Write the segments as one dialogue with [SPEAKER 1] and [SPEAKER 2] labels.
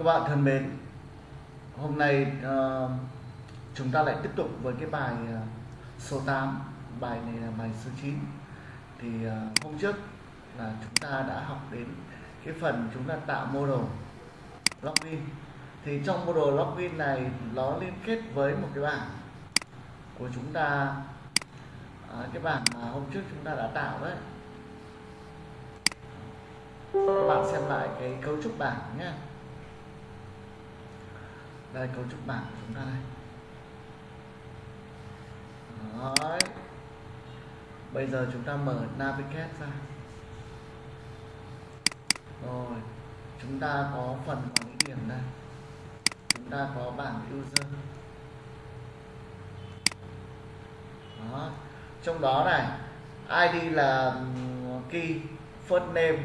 [SPEAKER 1] Các bạn thân mến, hôm nay uh, chúng ta lại tiếp tục với cái bài uh, số 8 Bài này là bài số 9 Thì uh, hôm trước là chúng ta đã học đến cái phần chúng ta tạo model login. Thì trong model login này nó liên kết với một cái bảng của chúng ta uh, Cái bảng mà hôm trước chúng ta đã tạo đấy. Các bạn xem lại cái cấu trúc bảng nhé đây, cấu trúc bảng của chúng ta đây Đấy. bây giờ chúng ta mở navigate ra rồi, chúng ta có phần quản lý điểm đây chúng ta có bảng user đó. trong đó này id là key, first name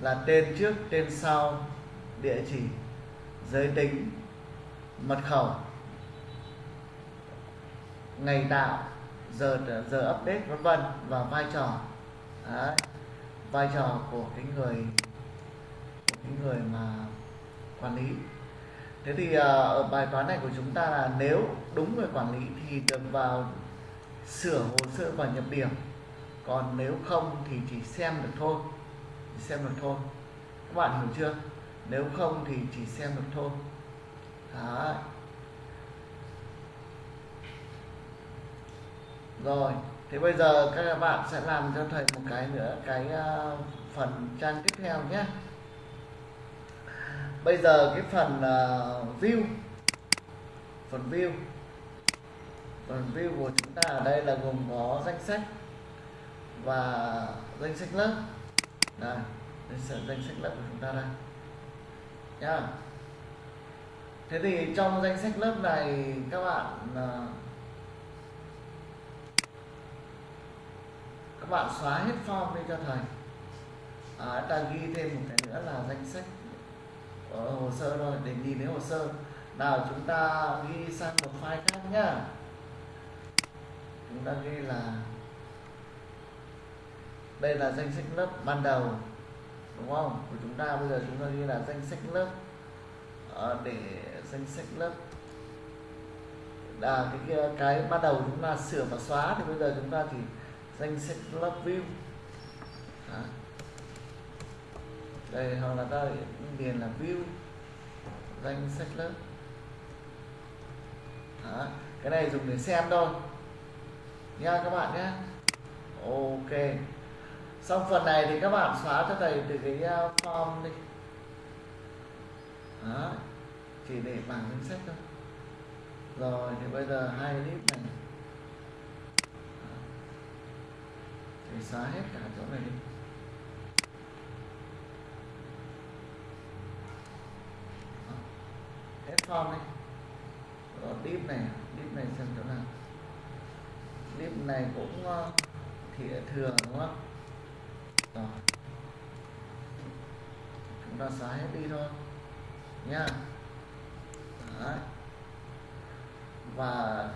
[SPEAKER 1] là tên trước, tên sau, địa chỉ, giới tính mật khẩu. Ngày tạo, giờ giờ update, vân vân, và vai trò. Đấy. vai trò của cái người, của cái người mà quản lý. Thế thì à, ở bài toán này của chúng ta là nếu đúng người quản lý thì được vào sửa hồ sơ và nhập điểm. Còn nếu không thì chỉ xem được thôi. Xem được thôi. Các bạn hiểu chưa? Nếu không thì chỉ xem được thôi. Đấy. rồi thế bây giờ các bạn sẽ làm cho thầy một cái nữa cái uh, phần trang tiếp theo nhé. Bây giờ cái phần uh, view. Phần view. Phần view của chúng ta ở đây là gồm có danh sách và danh sách lớp. Đây đây sẽ danh sách lớp của chúng ta đây nhá thế thì trong danh sách lớp này các bạn à, các bạn xóa hết form đi cho thầy à, ta ghi thêm một cái nữa là danh sách ở hồ sơ thôi để nhìn thấy hồ sơ. Nào chúng ta ghi sang một file khác nhá. Chúng ta ghi là đây là danh sách lớp ban đầu đúng không? Của chúng ta bây giờ chúng ta ghi là danh sách lớp à, để danh sách lớp. Là cái, cái cái ban đầu chúng ta sửa và xóa thì bây giờ chúng ta chỉ danh sách lớp view. À. đây hoặc là ta điền là view danh sách lớp. À. cái này dùng để xem thôi. Nha các bạn nhé. Ok. Xong phần này thì các bạn xóa cho thầy từ cái ờ, form đi. Đó chỉ để bảng danh sách thôi. Rồi thì bây giờ hai clip này. Thì xóa hết cả chỗ này đi. Hết form đi. Rồi clip này clip này xem chỗ nào. Clip này cũng uh, thì thừa đúng không? Rồi. Chúng ta xóa hết đi thôi. Nha. yeah. Và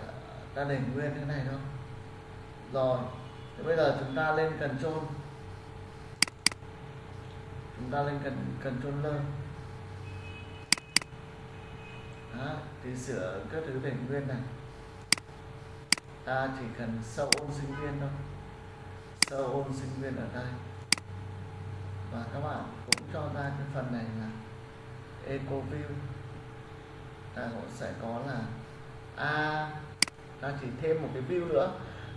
[SPEAKER 1] ta để nguyên cái này thôi. Rồi thì bây giờ chúng ta lên cần trôn chúng ta lên cần cần trôn lơ. Đó, thì sửa các thứ để nguyên này. Ta chỉ cần sâu ôn sinh viên thôi. Sâu ôn sinh viên ở đây. Và các bạn cũng cho ra cái phần này là eco view. Ta cũng sẽ có là à, ta chỉ thêm một cái view nữa.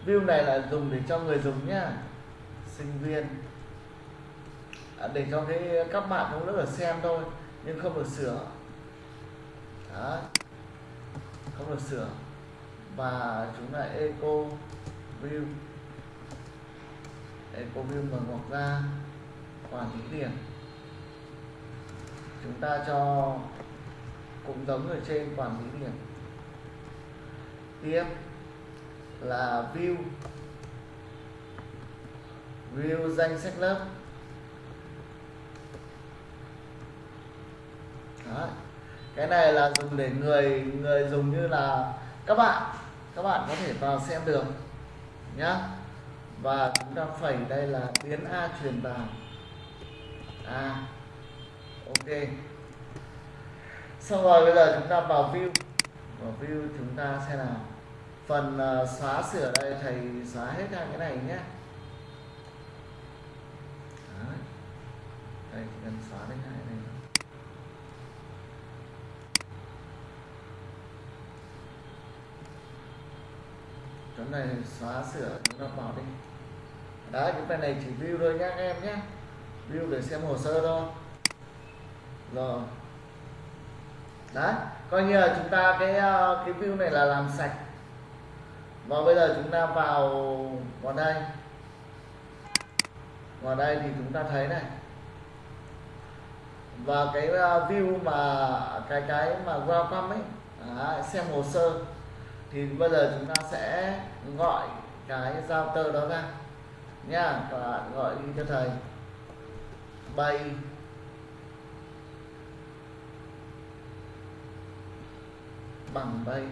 [SPEAKER 1] View này là dùng để cho người dùng nhá sinh viên. À, để cho cái các bạn trong lớp ở xem thôi nhưng không được sửa. Đó. không được sửa. Và chúng lại eco view. Eco view mở ngoặc ra quản lý điểm. Chúng ta cho cũng giống ở trên quản lý điểm tiếp là view. View danh sách lớp. Đó. cái này là dùng để người người dùng như là các bạn. Các bạn có thể vào xem được. Nhá. Và chúng ta phẩy đây là biến a truyền vào. A ok. Xong rồi bây giờ chúng ta vào view. Vào view chúng ta xem nào phần à, xóa sửa đây, thầy xóa hết ra cái này nhé. Đấy. đây, chỉ cần xóa đến hai này. Chỗ này xóa sửa, chúng ta bỏ đi. Đấy, cái phần này chỉ view thôi nhá, các em nhé. View để xem hồ sơ thôi. Rồi. Đấy, coi như là chúng ta cái à, cái view này là làm sạch và bây giờ chúng ta vào vào đây vào đây thì chúng ta thấy này. Và cái à, view mà cái cái mà welcome ấy à, xem hồ sơ thì bây giờ chúng ta sẽ gọi cái giao tơ đó ra. Nha các bạn gọi đi cho thầy. Bay. Bằng bay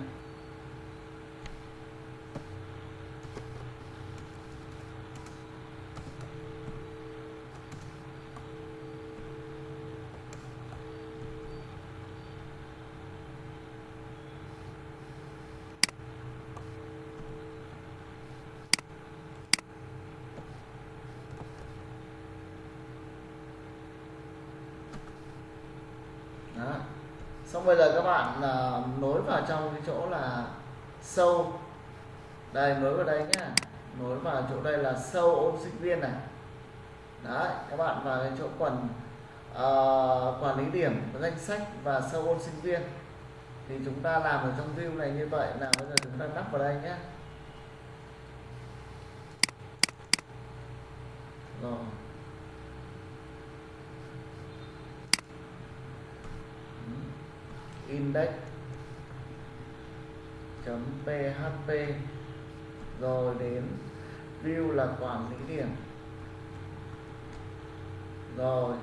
[SPEAKER 1] đó xong bây giờ các bạn uh, nối vào trong cái chỗ là sâu. Đây nối vào đây nhá. Nối vào chỗ đây là sâu ôn sinh viên này. Đấy các bạn vào cái chỗ quần uh, quản lý điểm danh sách và sâu ôn sinh viên. Thì chúng ta làm ở trong view này như vậy. Là bây giờ chúng ta đắp vào đây nhé rồi. Index php rồi đến view là quản lý điểm. Rồi,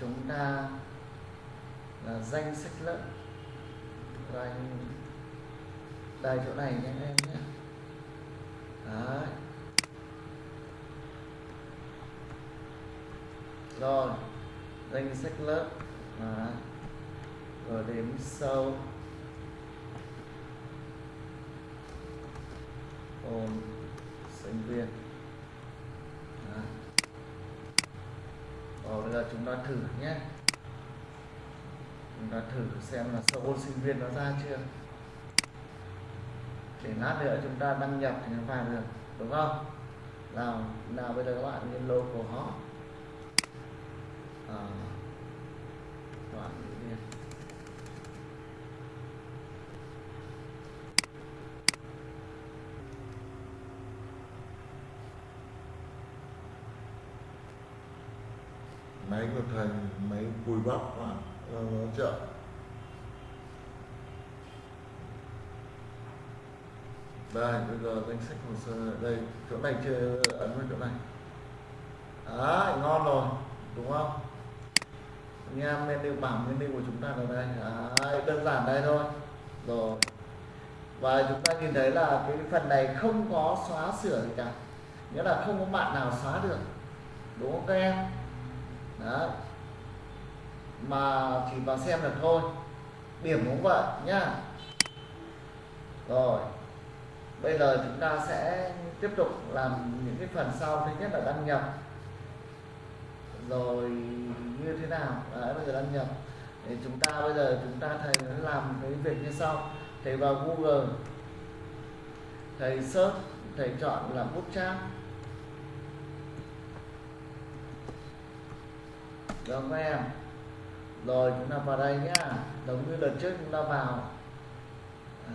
[SPEAKER 1] chúng ta là danh sách lớp. Rồi đây chỗ này nhé em nhé. Đấy. Rồi, danh sách lớp. Đấy rồi đến sâu ôm sinh viên. Đó. rồi bây giờ chúng ta thử nhé. Chúng ta thử xem là sâu ôn sinh viên nó ra chưa. Để lát nữa chúng ta đăng nhập thì nó vào được đúng không? Nào nào bây giờ các bạn lên logo họ. à, các bạn đi
[SPEAKER 2] máy của thành, máy cùi bắp mà nó chậm.
[SPEAKER 1] Đây bây giờ danh sách hồ sơ đây. Chỗ này chưa ấn vào chỗ này. Đấy ngon rồi đúng không? Anh em menu bảng menu của chúng ta ở đây. Đấy, đơn giản đây thôi. Rồi. Và chúng ta nhìn thấy là cái phần này không có xóa sửa gì cả. Nghĩa là không có bạn nào xóa được. Đúng không các em? Đấy. Mà chỉ vào xem được thôi. Điểm cũng vậy nhá. Rồi. Bây giờ chúng ta sẽ tiếp tục làm những cái phần sau thứ nhất là đăng nhập. Rồi như thế nào? Đấy, bây giờ đăng nhập. Để chúng ta bây giờ chúng ta thầy làm cái việc như sau. Thầy vào google. Thầy search, thầy chọn là bootstrap được không em. Rồi, chúng ta vào đây nhá. Giống như lần trước chúng ta vào.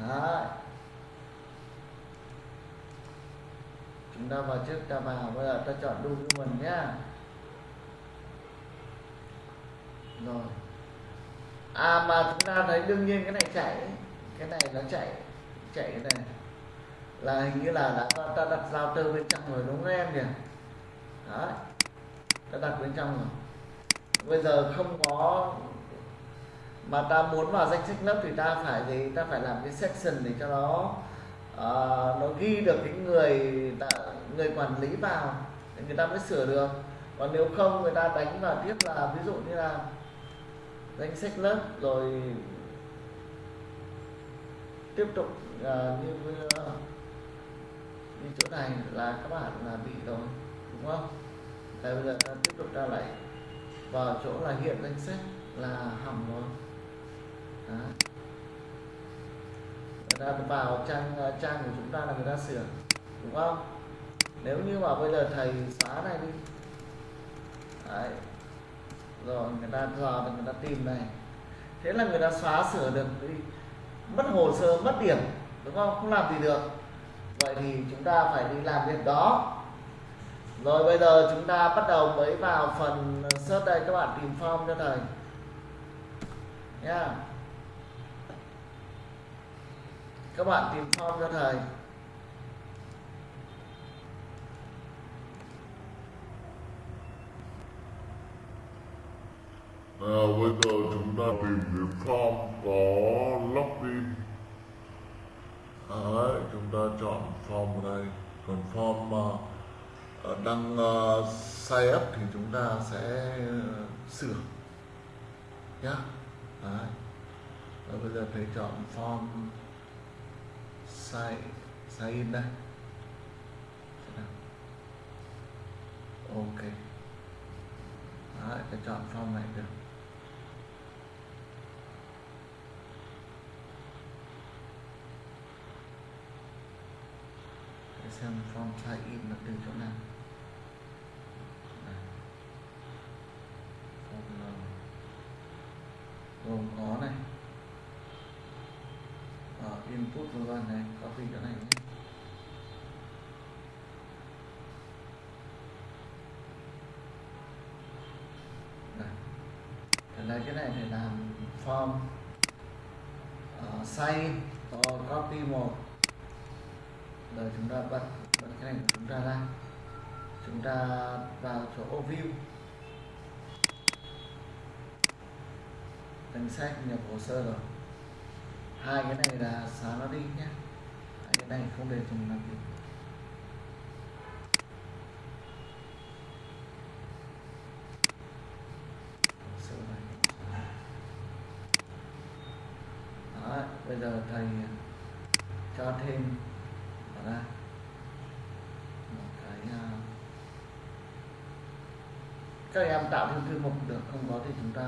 [SPEAKER 1] Đấy. chúng ta vào trước, ta vào. Bây giờ ta chọn đúng mình nhá. Rồi. À mà chúng ta thấy đương nhiên cái này chạy. Cái này nó chạy. Chạy cái này. Là hình như là đã, ta đặt giao tơ bên trong rồi đúng không em nhỉ? Đấy. Ta đặt bên trong rồi bây giờ không có mà ta muốn vào danh sách lớp thì ta phải gì? Ta phải làm cái section để cho nó uh, nó ghi được cái người ta, người quản lý vào để người ta mới sửa được. Còn nếu không người ta đánh vào tiếp là ví dụ như là
[SPEAKER 2] danh sách lớp rồi tiếp tục uh, như ờ, như chỗ này là các bạn là bị rồi đúng không? Đây bây giờ ta tiếp tục ra lại vào chỗ là hiện danh sách là hỏng rồi. Đấy. người ta vào trang ờ, trang của chúng ta là người ta sửa, đúng không? Nếu như mà bây giờ thầy xóa này đi. Đấy. rồi, người ta dò thì người ta tìm này. Thế là người ta xóa sửa được đi. Mất hồ sơ, mất điểm, đúng không? Không làm gì được. Vậy thì chúng ta phải đi làm việc đó rồi bây giờ chúng ta bắt đầu mới vào phần search đây. Các bạn tìm form cho thầy. Nha các bạn tìm form cho thầy.
[SPEAKER 1] À, bây giờ chúng ta tìm cái form có login Đấy, chúng ta chọn form ở đây. Còn form mà uh, Ờ, đăng sai ờ, sign up thì chúng ta sẽ ờ, sửa. Nhá. Đấy. Và bây giờ thầy chọn form sai sai in đây. Ok. Đấy, thầy chọn form này được. Để xem form size in là từ chỗ nào. Form gồm có này. Ở input vân vân này copy chỗ này nhé. Đây. Cái này để làm form. Uh, sign rồi copy một chúng ta bật bật cái này của chúng ta ra. Chúng ta vào chỗ view. Danh sách nhập hồ sơ rồi. Hai cái này là xóa nó đi nhé. Hai cái này không để dùng làm gì. Hồ sơ này. Đó, bây giờ thầy cho thêm ra một cái à, các em tạo thêm thư mục được không có thì chúng ta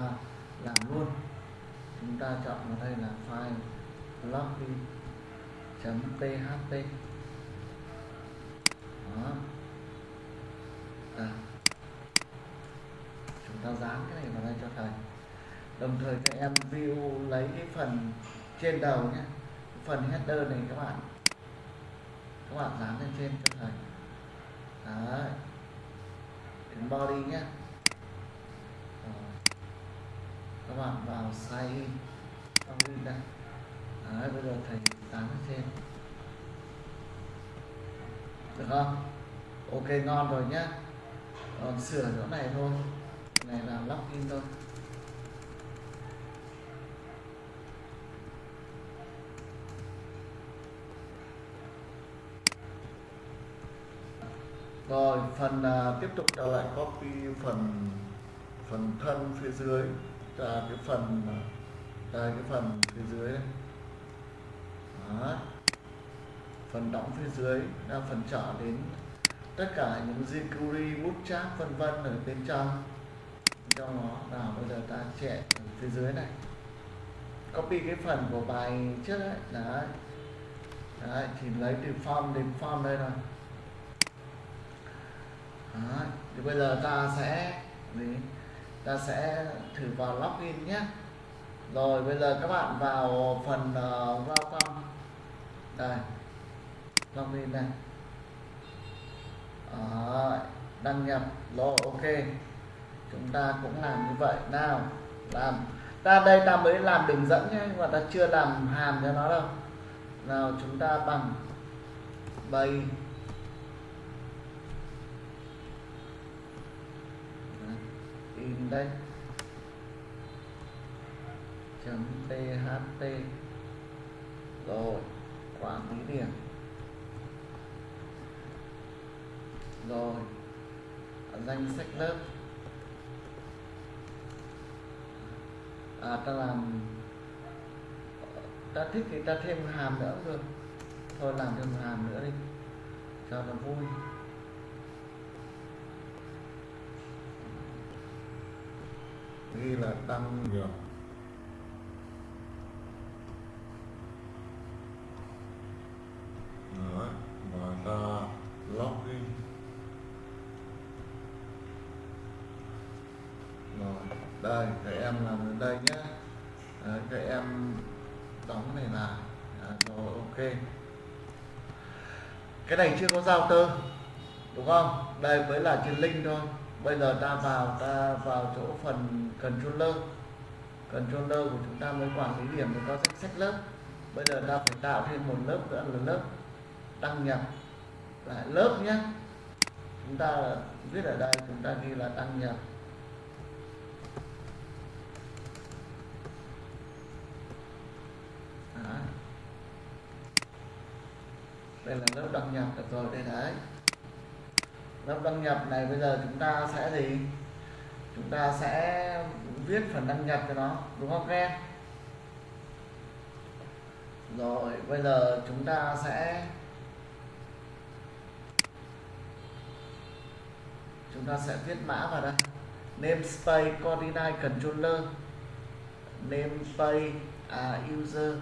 [SPEAKER 1] làm luôn. Chúng ta chọn vào đây là file login php đó. À. chúng ta dán cái này vào đây cho thầy. Đồng thời các em view lấy cái phần trên đầu nhé. Phần header này các bạn. Các bạn dán lên trên cho thầy. Đấy. Đến body nhé Rồi hoàn vào sign trong xong in đây đấy bây giờ thầy tán thêm. Được không? Ok ngon rồi nhá. Còn sửa chỗ này thôi. Cái này là login thôi. Rồi phần uh, tiếp tục. Trở lại copy phần phần thân phía dưới ra cái phần à, cái phần phía dưới. Đây Đó. phần đóng phía dưới là phần trở đến tất cả những jQuery, bootstrap vân vân ở bên trong. Trong nó là bây giờ ta chạy phía dưới này. Copy cái phần của bài trước đấy đấy, đấy chỉ lấy từ form đến form đây rồi. Đấy. thì bây giờ ta sẽ gì? Ta sẽ thử vào login nhé. Rồi bây giờ các bạn vào phần uh, welcome. Đây login đây. Đấy. đăng nhập. Rồi ok. Chúng ta cũng làm như vậy. Nào làm. Ta đây ta mới làm đường dẫn nhé nhưng mà ta chưa làm hàm cho nó đâu. Nào chúng ta bằng bay in đây. Chấm tht rồi quản lý điểm. Rồi, danh sách lớp. À ta làm, ta thích thì ta thêm hàm nữa cũng được. Thôi, làm thêm hàm nữa đi, cho nó vui.
[SPEAKER 2] Ghi là tăng nhập Đấy, và ta login rồi đây các em làm đến đây nhé. À, các em đóng này là à, rồi ok. Cái này chưa có giao tơ đúng không? Đây mới là trên link thôi bây giờ ta vào ta vào chỗ phần controller. Controller của chúng ta mới quản lý điểm, mới có danh sách lớp. Bây giờ ta phải tạo thêm một lớp nữa là lớp đăng nhập lại lớp nhé. Chúng ta viết ở đây, chúng ta ghi là đăng nhập. Đó. đây là lớp đăng nhập được rồi, đây đấy lớp đăng nhập này bây giờ chúng ta sẽ gì? Chúng ta sẽ viết phần đăng nhập cho nó đúng không các em? Rồi bây giờ chúng ta sẽ chúng ta sẽ viết mã vào đây. Namespace coordinate controller. Namespace à, user.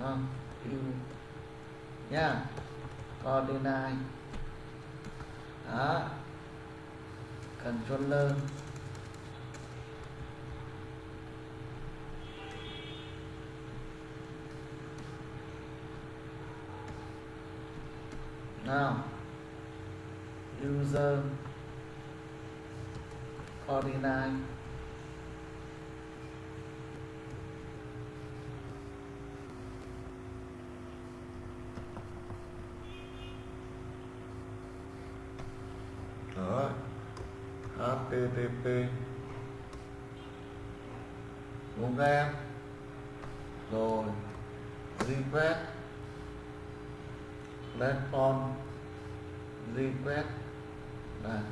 [SPEAKER 2] À, u nha. Coordinate đó. Controller. Nào. User. Coordinate Đó http
[SPEAKER 1] em rồi request response request là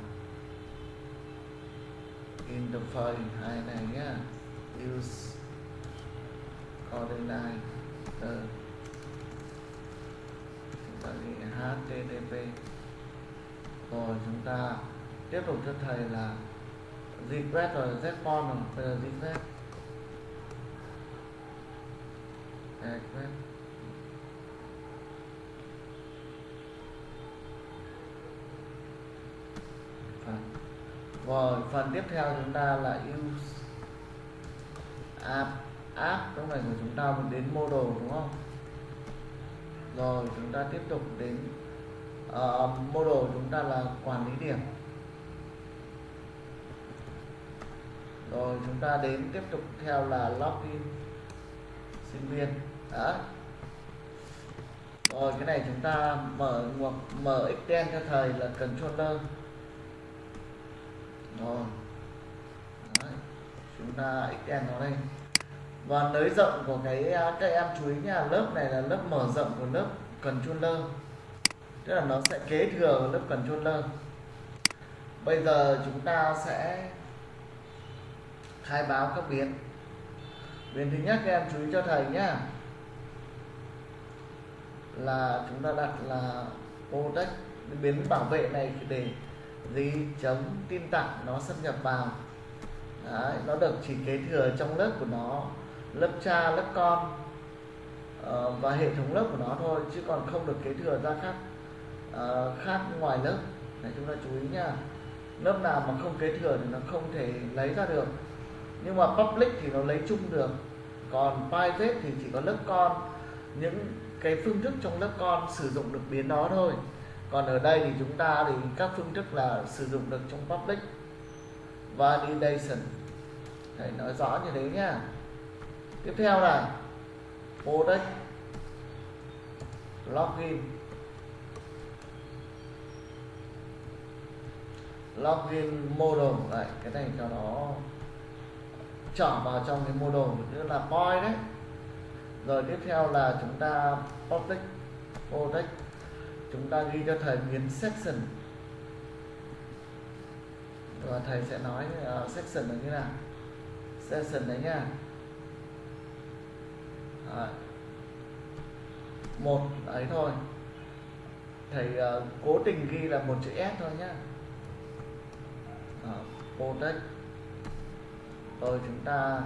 [SPEAKER 1] interface hai này nhá. Use. Coordinate. Ừ. Chúng ta http rồi, chúng ta tiếp tục cho thầy là regret rồi response rồi bây giờ regret regret rồi phần tiếp theo chúng ta là use app app trong này của chúng ta mình đến model đúng không? Rồi chúng ta tiếp tục đến uh, model chúng ta là quản lý điểm. Rồi, chúng ta đến tiếp tục theo là login sinh viên. Đó. Rồi, cái này chúng ta mở ngoặc, mở extend cho thầy là controller. Rồi. Đấy. chúng ta extend nó lên và nới rộng của cái à, các em chú ý nha lớp này là lớp mở rộng của lớp controller. Tức là nó sẽ kế thừa lớp controller. Bây giờ chúng ta sẽ khai báo các biến biến thứ nhất các em chú ý cho thầy nhé là chúng ta đặt là protect biến bảo vệ này để gì chống tin tặc nó xâm nhập vào. Đấy, nó được chỉ kế thừa trong lớp của nó lớp cha lớp con ờ, và hệ thống lớp của nó thôi chứ còn không được kế thừa ra khác ờ, khác ngoài lớp. Này chúng ta chú ý nha lớp nào mà không kế thừa thì nó không thể lấy ra được nhưng mà public thì nó lấy chung được. Còn private thì chỉ có lớp con. Những cái phương thức trong lớp con sử dụng được biến đó thôi. Còn ở đây thì chúng ta thì các phương thức là sử dụng được trong public validation. Thầy nói rõ như thế nhá. Tiếp theo là product login. Login model. Này cái này cho nó chọn vào trong cái mô đồ như là point đấy. Rồi tiếp theo là chúng ta public product chúng ta ghi cho thầy biến section. Và thầy sẽ nói uh, section là như nào? Section đấy nha. À, một ấy thôi. Thầy uh, cố tình ghi là một chữ S thôi nhá. Đó, protect rồi chúng ta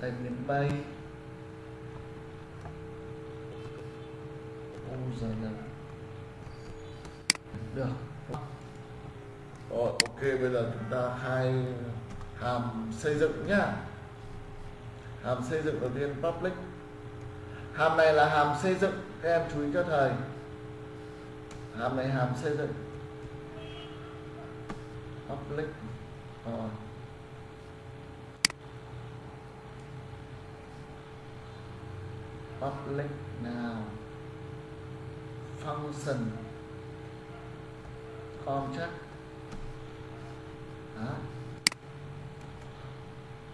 [SPEAKER 1] thầy miền bay u giờ là được.
[SPEAKER 2] Rồi ok, bây giờ chúng ta hai hàm xây dựng nhá. Hàm xây dựng đầu tiên, public.
[SPEAKER 1] Hàm này là hàm xây dựng, các em chú ý cho thầy. Hàm này hàm xây dựng. Public. Rồi public nào? Function. Contract đó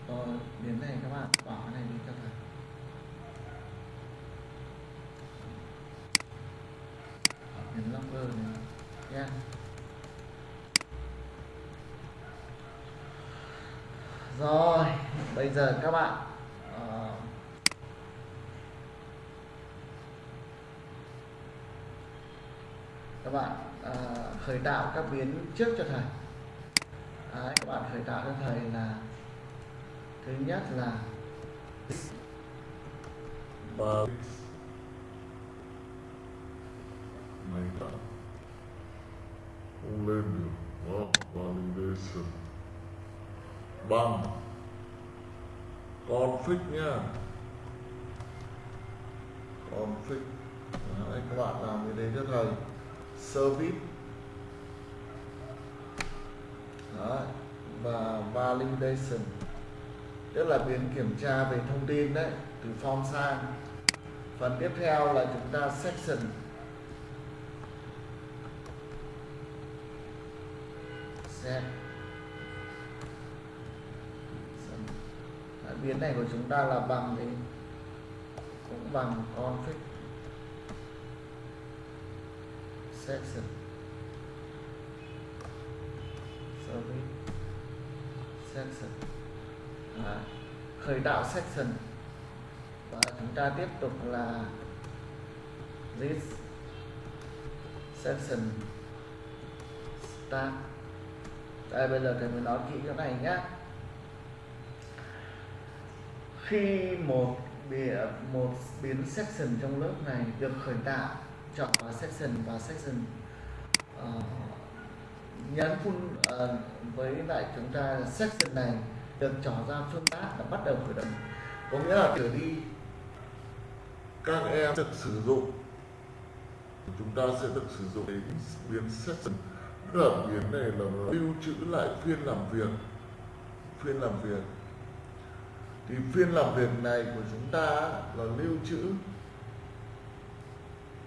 [SPEAKER 1] rồi đến này các bạn, bỏ cái này đi cho thầy. Đến logger này. Nha. Rồi, bây giờ các bạn các bạn à, khởi tạo các biến trước cho thầy. Đấy, các bạn khởi tạo cho thầy là thứ nhất là
[SPEAKER 2] bờ này đã không lên được đó, validation bằng config nha config Đấy, các bạn làm cái đấy cho thầy service. Đó. và validation. Tức là biến kiểm tra về thông tin đấy, từ form sang. Phần tiếp theo là chúng ta section.
[SPEAKER 1] Set. Biến này của chúng ta là bằng thì cũng bằng config. Section service section à, khởi tạo section và chúng ta tiếp tục là this section start. Đây bây giờ thầy mới nói kỹ cái này nhá. Khi một bìa một biến section trong lớp này được khởi tạo chọn vào section và section uh, nhấn phun uh, với lại chúng ta section này được trỏ ra phương tác là bắt đầu khởi động.
[SPEAKER 2] Có nghĩa là trở đi các em được sử dụng chúng ta sẽ được sử dụng đến biến section. Tức là biến này là lưu trữ lại phiên làm việc phiên làm việc. Thì phiên làm việc này của chúng ta là lưu trữ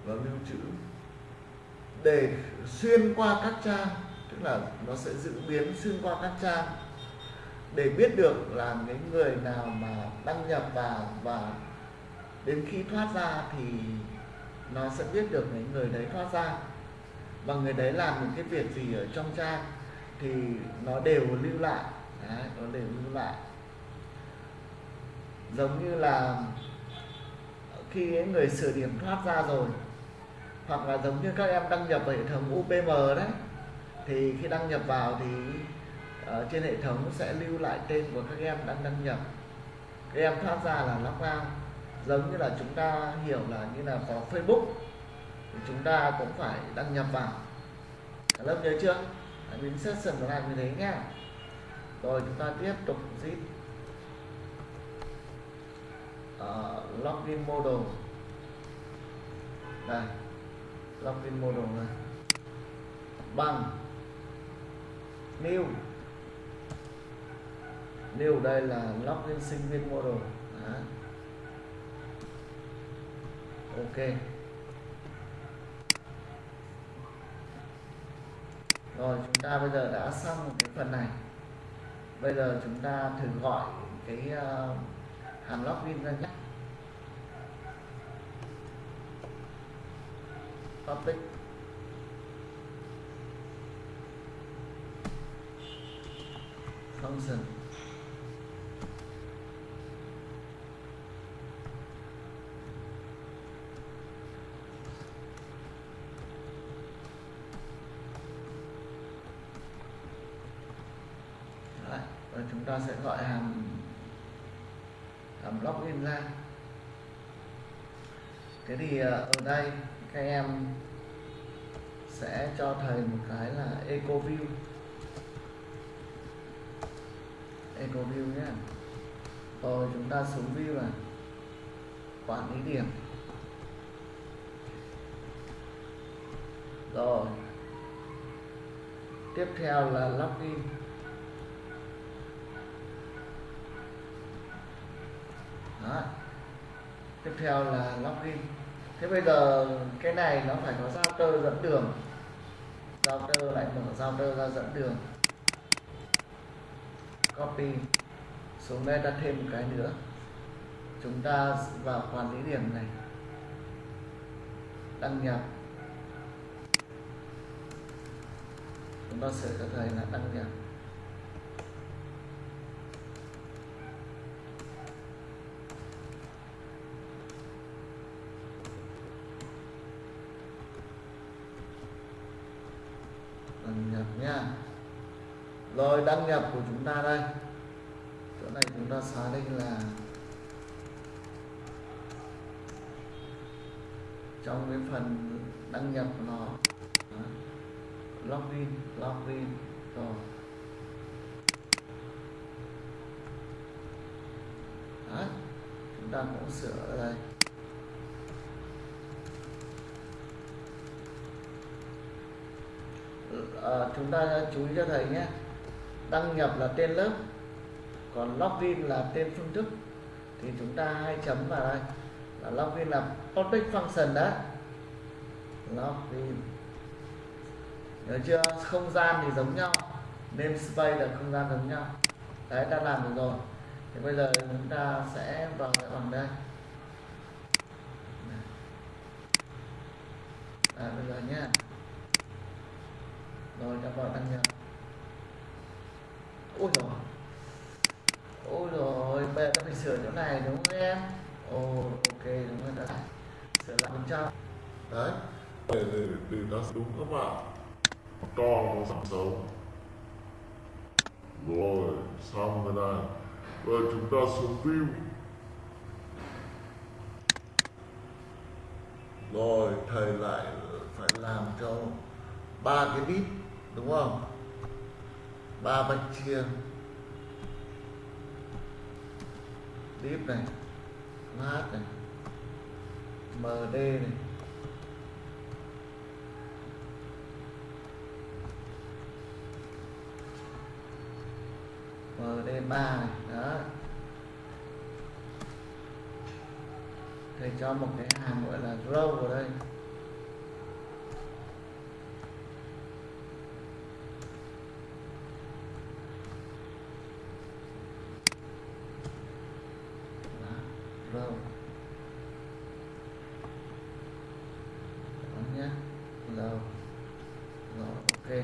[SPEAKER 2] và lưu trữ
[SPEAKER 1] để xuyên qua các trang tức là nó sẽ dự biến xuyên qua các trang để biết được là cái người nào mà đăng nhập vào và đến khi thoát ra thì nó sẽ biết được cái người đấy thoát ra. Và người đấy làm những cái việc gì ở trong trang thì nó đều lưu lại. Đấy, nó đều lưu lại. Giống như là khi người sửa điểm thoát ra rồi hoặc là giống như các em đăng nhập vào hệ thống UPM đấy thì khi đăng nhập vào thì ở trên hệ thống sẽ lưu lại tên của các em đang đăng nhập. Các em thoát ra là lock out. Giống như là chúng ta hiểu là như là có Facebook thì chúng ta cũng phải đăng nhập vào. Cả lớp nhớ chưa? Mình session nó làm như thế nhá rồi chúng ta tiếp tục zip. Uh, login model. Đây login model này. Bằng. New. New đây là login sinh viên model Đó. ok. Rồi chúng ta bây giờ đã xong cái phần này. Bây giờ chúng ta thử gọi cái uh, hàm login ra nhé. public function Đấy, và chúng ta sẽ gọi hàm hàm login ra. Thế thì ờ, ở đây các em sẽ cho thầy một cái là eco view, eco view nhé. Rồi chúng ta xuống view này quản lý điểm. Rồi. Tiếp theo là login. Đó. tiếp theo là login. Thế bây giờ cái này nó phải có router dẫn đường giao router lại mở giao router ra dẫn đường. Copy. Xuống đây ta thêm một cái nữa. Chúng ta vào quản lý điểm này. Đăng nhập. Chúng ta sẽ có thể là đăng nhập đăng nhập nha rồi đăng nhập của chúng ta đây. Chỗ này chúng ta xóa định là trong cái phần đăng nhập của nó. Login login, rồi. Đó. chúng ta cũng sửa ở đây. À, chúng ta chú ý cho thầy nhé. Đăng nhập là tên lớp còn login là tên phương thức. Thì chúng ta hai chấm vào đây. Là login là public function đó. Login. Nhớ chưa? Không gian thì giống nhau namespace là không gian giống nhau. Đấy ta làm được rồi. Thì bây giờ chúng ta sẽ vào cái bằng đây. À, bây giờ nhé rồi ta vào tăng nhập ôi rồi ôi. Rồi bây giờ ta phải sửa chỗ này đúng không em? Ồ ok đúng rồi ta sửa lại bên trong.
[SPEAKER 2] Đấy
[SPEAKER 3] để, để, để nó đúng các bạn. To nó giảm xấu. Rồi xong rồi này. Rồi chúng ta xuống view
[SPEAKER 2] rồi thầy lại phải làm cho ba cái bit đúng không? Ba bạch chia deep này flash này md này. Md ba này, đó. Thầy cho một cái hàm gọi là row vào đây Đó, row đó nhé row rồi ok cái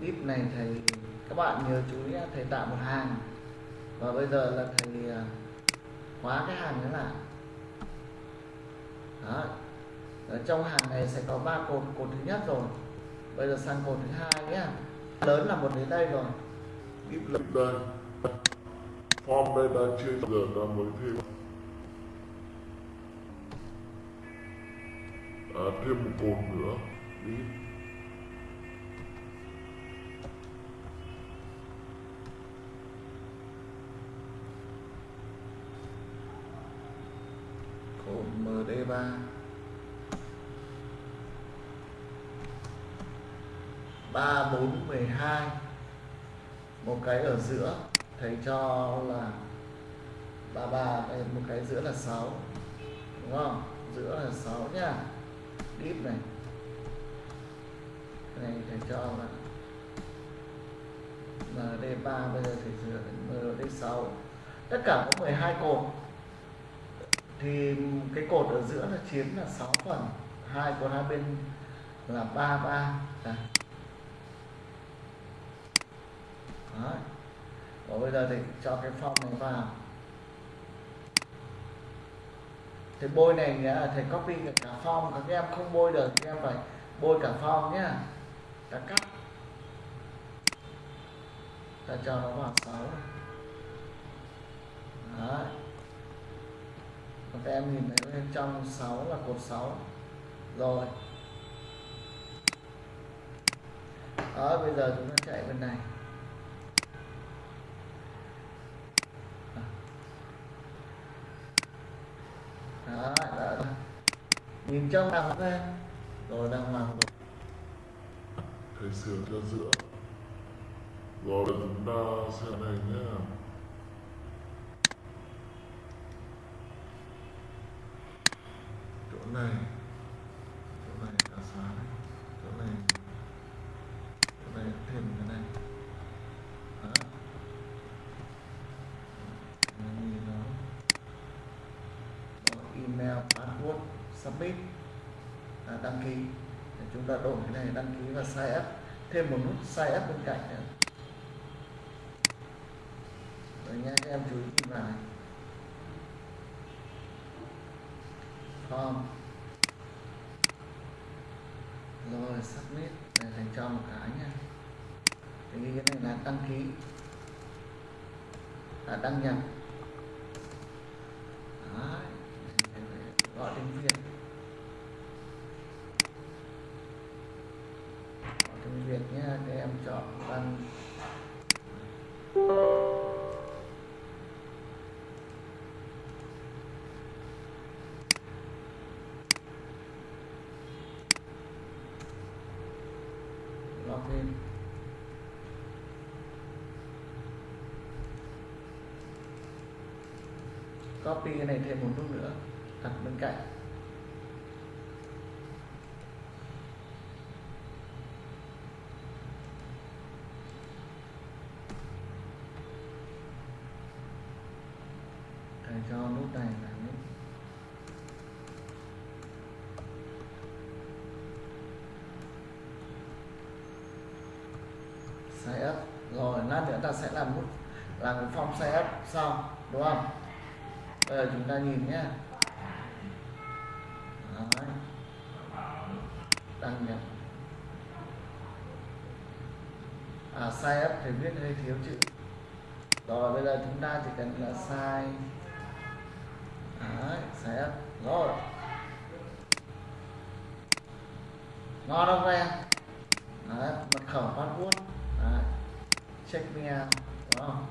[SPEAKER 2] div này thầy các bạn nhớ chú ý thầy tạo một hàng. Và bây giờ là thầy à, khóa cái hàng nữa lại. Đó. Ở trong hàng này sẽ có ba cột cột thứ nhất rồi. Bây giờ sang cột thứ hai nhé lớn là một đến đây rồi.
[SPEAKER 3] Ít lại đây form đây đang chưa giờ ta mới thêm. À, thêm một cột nữa. Đi
[SPEAKER 2] 3 4 12 một cái ở giữa, thầy cho là 33 một cái giữa là 6 đúng không? Giữa là 6 nha. Deep này. Cái này, thầy cho là MD3 bây giờ thầy sửa thành MD6 tất cả có 12 cột. Thì cái cột ở giữa là chiếm là 6 phần. Hai cột hai bên là 33 ba. Đấy. Và bây giờ thì cho cái phong này vào. Thì bôi này nghĩa là thầy copy cả, cả các em không bôi được các em phải bôi cả phong nhá. Ta cắt.
[SPEAKER 4] Ta cho nó vào 6 Đấy. Các em nhìn thấy bên trong 6 là cột 6 rồi. Đó bây giờ chúng ta chạy bên này đó, đó, đó nhìn trong nào ra rồi đang hoàng rồi.
[SPEAKER 2] Thầy sửa cho giữa. Rồi chúng ta xem này nhé
[SPEAKER 1] chỗ này chỗ này cả xóa này chỗ này chỗ này thêm cái này đó Nó nhìn nó Rồi, email password submit à, đăng ký Để chúng ta đổi cái là đăng ký thêm một nút sai ép bên cạnh nữa. Rồi nha, các em chú ý nhìn vào này form. Rồi, submit. Để thành cho một cái nha. Thì cái này là đăng ký. Là đăng nhập. Copy cái này thêm một nút nữa, đặt bên cạnh. Để cho nút này là nút. Sign up. Rồi lát nữa, ta sẽ làm nút, làm cái form sign up, xong, đúng không? Bây giờ chúng ta nhìn nhé Đấy. đăng nhập. À sai up thì viết hơi thiếu chữ. Rồi bây giờ chúng ta chỉ cần là sai. Đấy, sai up rồi. Ngon không các em? Đấy, mật khẩu password. Đấy. check me out đúng không?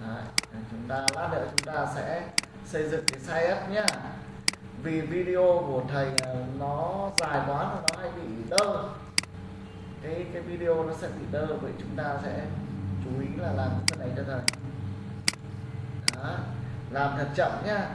[SPEAKER 1] Đấy. chúng ta lát nữa chúng ta sẽ xây dựng cái sai up nhá. Vì video của thầy ờ, nó dài quá và nó hay bị đơ. Cái cái video nó sẽ bị đơ, vậy chúng ta sẽ chú ý là làm cái này cho thầy. Đó. làm thật chậm nhá.